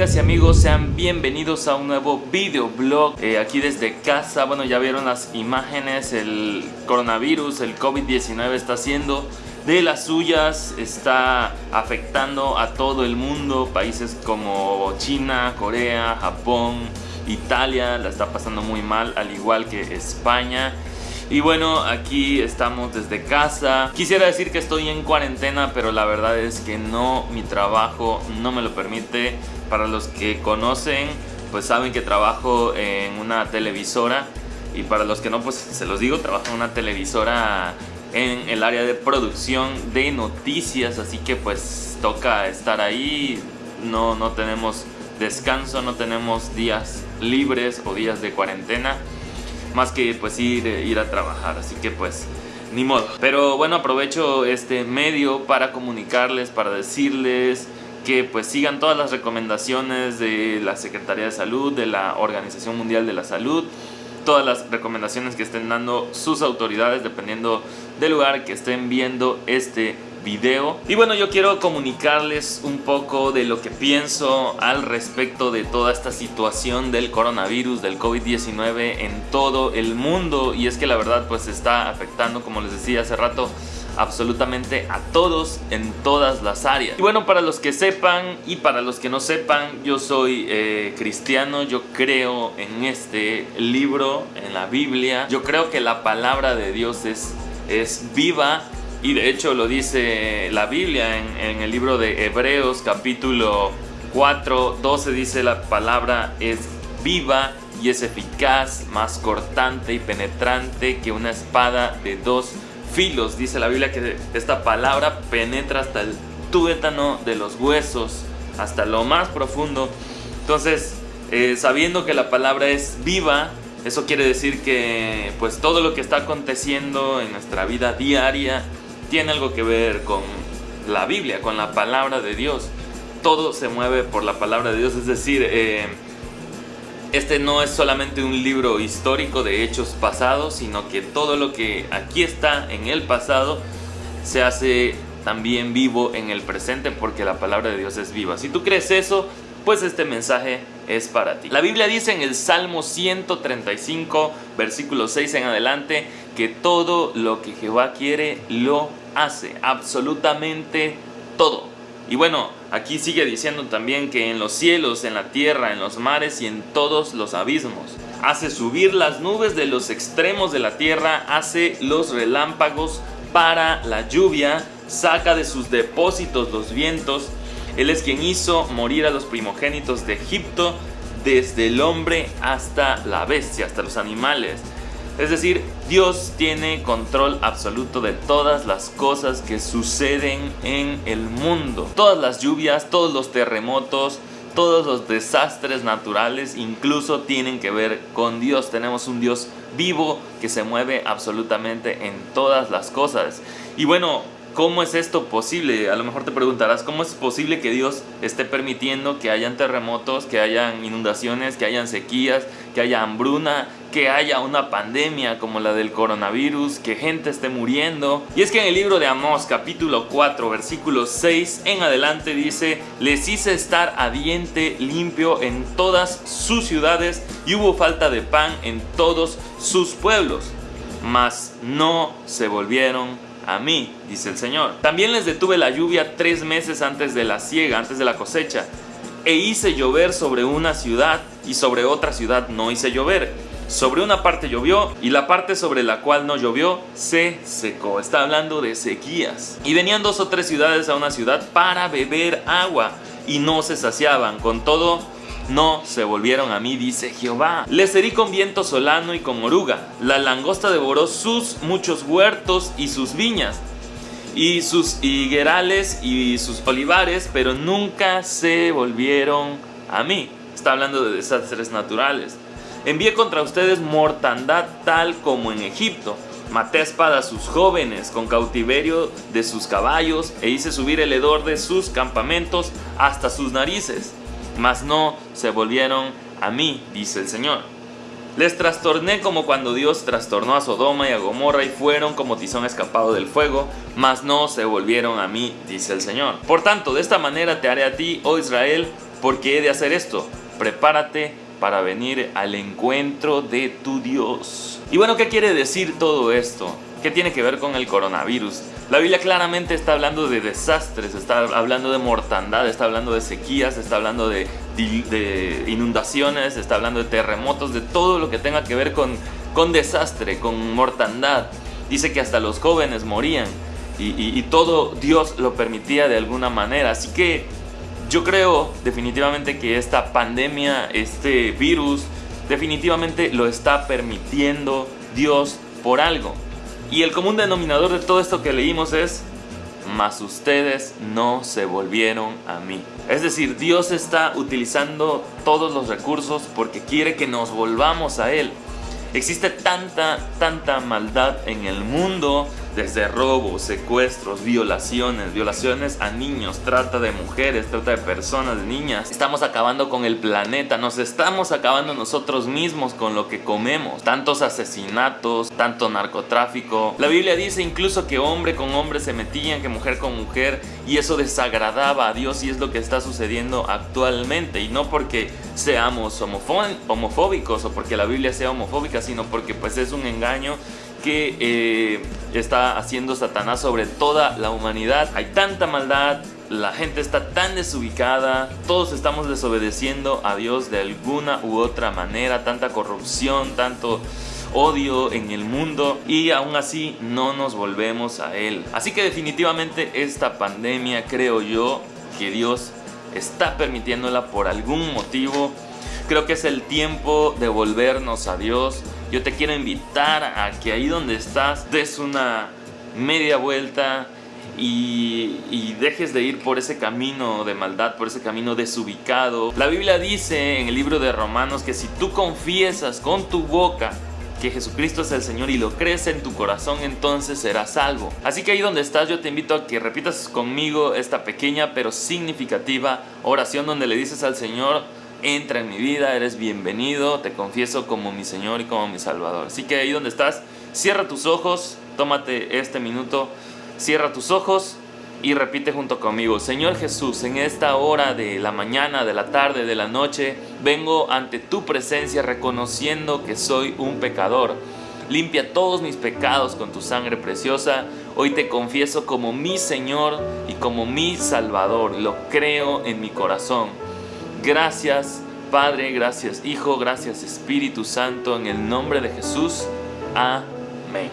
y amigos? Sean bienvenidos a un nuevo videoblog eh, aquí desde casa. Bueno, ya vieron las imágenes, el coronavirus, el COVID-19 está haciendo de las suyas, está afectando a todo el mundo, países como China, Corea, Japón, Italia, la está pasando muy mal, al igual que España. Y bueno, aquí estamos desde casa. Quisiera decir que estoy en cuarentena, pero la verdad es que no, mi trabajo no me lo permite. Para los que conocen, pues saben que trabajo en una televisora. Y para los que no, pues se los digo, trabajo en una televisora en el área de producción de noticias. Así que pues toca estar ahí. No, no tenemos descanso, no tenemos días libres o días de cuarentena más que pues ir, ir a trabajar, así que pues ni modo. Pero bueno, aprovecho este medio para comunicarles, para decirles que pues sigan todas las recomendaciones de la Secretaría de Salud, de la Organización Mundial de la Salud, todas las recomendaciones que estén dando sus autoridades dependiendo del lugar que estén viendo este video. Y bueno, yo quiero comunicarles un poco de lo que pienso al respecto de toda esta situación del coronavirus, del COVID-19 en todo el mundo. Y es que la verdad pues está afectando, como les decía hace rato, absolutamente a todos en todas las áreas. Y bueno, para los que sepan y para los que no sepan, yo soy eh, cristiano, yo creo en este libro, en la Biblia. Yo creo que la palabra de Dios es, es viva y de hecho lo dice la Biblia en, el libro de Hebreos capítulo 4, 12 dice la palabra es viva y es eficaz, más cortante y penetrante que una espada de dos filos. Dice la Biblia que esta palabra penetra hasta el tuétano de los huesos, hasta lo más profundo. Entonces, eh, sabiendo que la palabra es viva, eso quiere decir que pues todo lo que está aconteciendo en nuestra vida diaria tiene algo que ver con la Biblia, con la palabra de Dios. Todo se mueve por la palabra de Dios, es decir, eh, este no es solamente un libro histórico de hechos pasados, sino que todo lo que aquí está en el pasado se hace también vivo en el presente porque la palabra de Dios es viva. Si tú crees eso, pues este mensaje es para ti. La Biblia dice en el Salmo 135, versículo 6 en adelante, que todo lo que Jehová quiere lo hace, absolutamente todo. Y bueno, aquí sigue diciendo también que en los cielos, en la tierra, en los mares y en todos los abismos. Hace subir las nubes de los extremos de la tierra, hace los relámpagos para la lluvia, saca de sus depósitos los vientos. Él es quien hizo morir a los primogénitos de Egipto, desde el hombre hasta la bestia, hasta los animales. Es decir, Dios tiene control absoluto de todas las cosas que suceden en el mundo. Todas las lluvias, todos los terremotos, todos los desastres naturales incluso tienen que ver con Dios. Tenemos un Dios vivo que se mueve absolutamente en todas las cosas. Y bueno, ¿Cómo es esto posible? A lo mejor te preguntarás, ¿cómo es posible que Dios esté permitiendo que hayan terremotos, que hayan inundaciones, que hayan sequías, que haya hambruna, que haya una pandemia como la del coronavirus, que gente esté muriendo? Y es que en el libro de Amós capítulo 4 versículo 6 en adelante dice, les hice estar a diente limpio en todas sus ciudades y hubo falta de pan en todos sus pueblos, mas no se volvieron a mí, dice el Señor. También les detuve la lluvia tres meses antes de la siega, antes de la cosecha, e hice llover sobre una ciudad y sobre otra ciudad no hice llover. Sobre una parte llovió y la parte sobre la cual no llovió se secó. Está hablando de sequías. Y venían dos o tres ciudades a una ciudad para beber agua y no se saciaban. Con todo, no se volvieron a mí, dice Jehová. Les herí con viento solano y con oruga. La langosta devoró sus muchos huertos y sus viñas, y sus higuerales y sus olivares, pero nunca se volvieron a mí. Está hablando de desastres naturales. Envié contra ustedes mortandad tal como en Egipto. Maté a espada a sus jóvenes con cautiverio de sus caballos e hice subir el hedor de sus campamentos hasta sus narices mas no se volvieron a mí, dice el Señor. Les trastorné como cuando Dios trastornó a Sodoma y a Gomorra y fueron como tizón escapado del fuego, mas no se volvieron a mí, dice el Señor. Por tanto, de esta manera te haré a ti, oh Israel, ¿Por qué he de hacer esto? Prepárate para venir al encuentro de tu Dios. Y bueno, ¿qué quiere decir todo esto? ¿Qué tiene que ver con el coronavirus? La Biblia claramente está hablando de desastres, está hablando de mortandad, está hablando de sequías, está hablando de, inundaciones, está hablando de terremotos, de todo lo que tenga que ver con, con desastre, con mortandad. Dice que hasta los jóvenes morían y, y todo Dios lo permitía de alguna manera. Así que yo creo definitivamente que esta pandemia, este virus, definitivamente lo está permitiendo Dios por algo. Y el común denominador de todo esto que leímos es, mas ustedes no se volvieron a mí. Es decir, Dios está utilizando todos los recursos porque quiere que nos volvamos a Él. Existe tanta, tanta maldad en el mundo desde robos, secuestros, violaciones, violaciones a niños, trata de mujeres, trata de personas, de niñas. Estamos acabando con el planeta, nos estamos acabando nosotros mismos con lo que comemos. Tantos asesinatos, tanto narcotráfico. La Biblia dice incluso que hombre con hombre se metían, que mujer con mujer, y eso desagradaba a Dios y es lo que está sucediendo actualmente. Y no porque seamos homofóbicos o porque la Biblia sea homofóbica, sino porque pues es un engaño que eh, está haciendo Satanás sobre toda la humanidad. Hay tanta maldad, la gente está tan desubicada, todos estamos desobedeciendo a Dios de alguna u otra manera, tanta corrupción, tanto odio en el mundo y aún así no nos volvemos a Él. Así que definitivamente esta pandemia creo yo que Dios está permitiéndola por algún motivo. Creo que es el tiempo de volvernos a Dios yo te quiero invitar a que ahí donde estás des una media vuelta y, dejes de ir por ese camino de maldad, por ese camino desubicado. La Biblia dice en el libro de Romanos que si tú confiesas con tu boca que Jesucristo es el Señor y lo crees en tu corazón, entonces serás salvo. Así que ahí donde estás yo te invito a que repitas conmigo esta pequeña pero significativa oración donde le dices al Señor, entra en mi vida, eres bienvenido, te confieso como mi Señor y como mi Salvador. Así que ahí donde estás, cierra tus ojos, tómate este minuto, cierra tus ojos y repite junto conmigo, Señor Jesús, en esta hora de la mañana, de la tarde, de la noche, vengo ante tu presencia reconociendo que soy un pecador. Limpia todos mis pecados con tu sangre preciosa. Hoy te confieso como mi Señor y como mi Salvador. Lo creo en mi corazón. Gracias Padre, gracias Hijo, gracias Espíritu Santo, en el nombre de Jesús. Amén.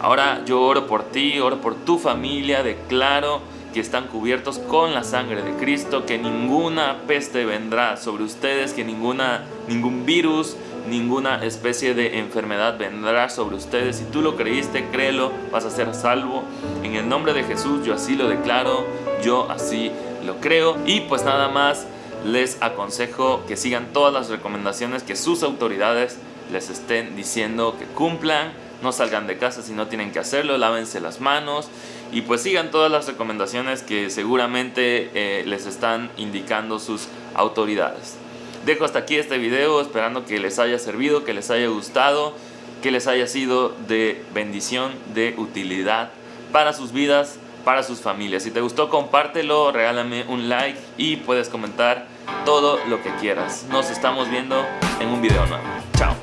Ahora yo oro por ti, oro por tu familia, declaro que están cubiertos con la sangre de Cristo, que ninguna peste vendrá sobre ustedes, que ninguna, ningún virus, ninguna especie de enfermedad vendrá sobre ustedes. Si tú lo creíste, créelo, vas a ser salvo. En el nombre de Jesús yo así lo declaro, yo así lo creo. Y pues nada más les aconsejo que sigan todas las recomendaciones que sus autoridades les estén diciendo que cumplan, no salgan de casa si no tienen que hacerlo, lávense las manos y pues sigan todas las recomendaciones que seguramente eh, les están indicando sus autoridades. Dejo hasta aquí este video esperando que les haya servido, que les haya gustado, que les haya sido de bendición, de utilidad para sus vidas, para sus familias. Si te gustó compártelo, regálame un like y puedes comentar todo lo que quieras. Nos estamos viendo en un video nuevo. Chao.